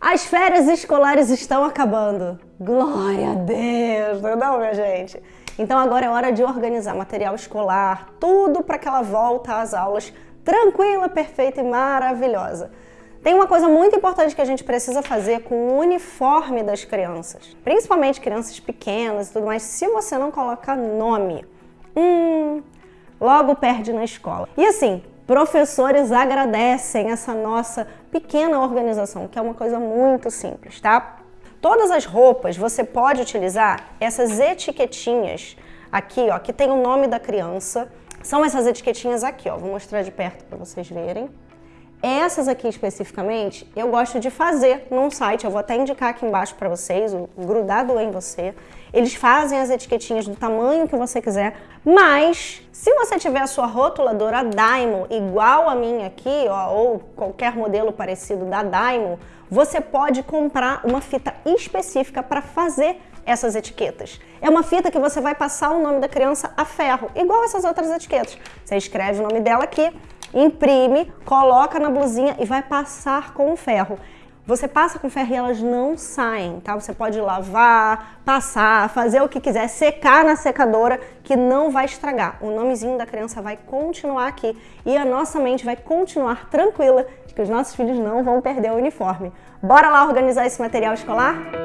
As férias escolares estão acabando. Glória a Deus, não, minha gente? Então agora é hora de organizar material escolar, tudo para que ela volta às aulas tranquila, perfeita e maravilhosa. Tem uma coisa muito importante que a gente precisa fazer com o uniforme das crianças, principalmente crianças pequenas e tudo mais, se você não colocar nome, hum, logo perde na escola. E assim, professores agradecem essa nossa pequena organização, que é uma coisa muito simples, tá? Todas as roupas você pode utilizar essas etiquetinhas aqui, ó, que tem o nome da criança. São essas etiquetinhas aqui, ó. Vou mostrar de perto para vocês verem. Essas aqui especificamente, eu gosto de fazer num site, eu vou até indicar aqui embaixo para vocês, o Grudado em Você. Eles fazem as etiquetinhas do tamanho que você quiser, mas se você tiver a sua rotuladora Daimo igual a minha aqui, ó, ou qualquer modelo parecido da Daimo, você pode comprar uma fita específica para fazer essas etiquetas. É uma fita que você vai passar o nome da criança a ferro, igual essas outras etiquetas. Você escreve o nome dela aqui, imprime, coloca na blusinha e vai passar com o ferro. Você passa com ferro e elas não saem, tá? Você pode lavar, passar, fazer o que quiser, secar na secadora que não vai estragar. O nomezinho da criança vai continuar aqui e a nossa mente vai continuar tranquila de que os nossos filhos não vão perder o uniforme. Bora lá organizar esse material escolar?